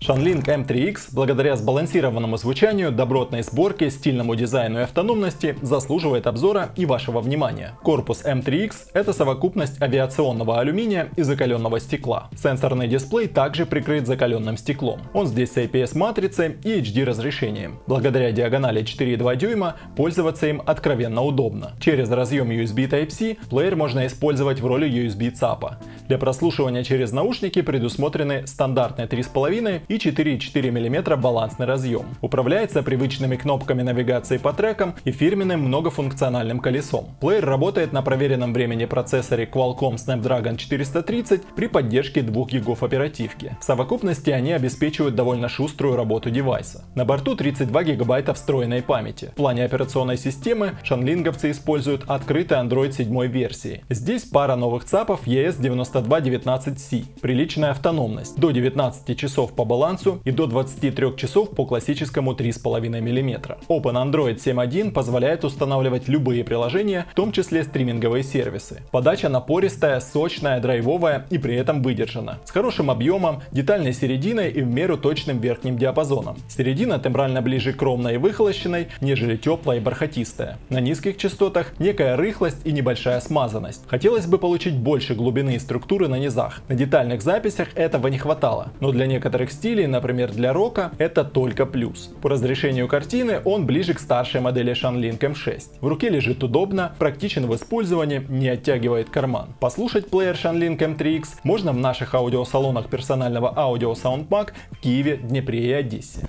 Shanling M3X, благодаря сбалансированному звучанию, добротной сборке, стильному дизайну и автономности, заслуживает обзора и вашего внимания. Корпус M3X – это совокупность авиационного алюминия и закаленного стекла. Сенсорный дисплей также прикрыт закаленным стеклом. Он здесь с IPS-матрицей и HD разрешением. Благодаря диагонали 4,2 дюйма пользоваться им откровенно удобно. Через разъем USB Type-C плеер можно использовать в роли USB ЦАПа. Для прослушивания через наушники предусмотрены стандартные 3,5 и 4,4 мм балансный разъем. Управляется привычными кнопками навигации по трекам и фирменным многофункциональным колесом. Плеер работает на проверенном времени процессоре Qualcomm Snapdragon 430 при поддержке 2 гигов оперативки. В совокупности они обеспечивают довольно шуструю работу девайса. На борту 32 гигабайта встроенной памяти. В плане операционной системы шанлинговцы используют открытый Android 7 версии. Здесь пара новых ЦАПов ES9219C, приличная автономность, до 19 часов по балансу балансу и до 23 часов по классическому 3,5 мм. Open Android 7.1 позволяет устанавливать любые приложения, в том числе стриминговые сервисы. Подача напористая, сочная, драйвовая и при этом выдержана. С хорошим объемом, детальной серединой и в меру точным верхним диапазоном. Середина тембрально ближе к ровной и выхолощенной, нежели теплая и бархатистая. На низких частотах некая рыхлость и небольшая смазанность. Хотелось бы получить больше глубины и структуры на низах. На детальных записях этого не хватало, но для некоторых стилей стилей, например для рока, это только плюс. По разрешению картины он ближе к старшей модели Shanling M6. В руке лежит удобно, практичен в использовании, не оттягивает карман. Послушать плеер Shanling M3X можно в наших аудиосалонах персонального аудио SoundMag в Киеве, Днепре и Одессе.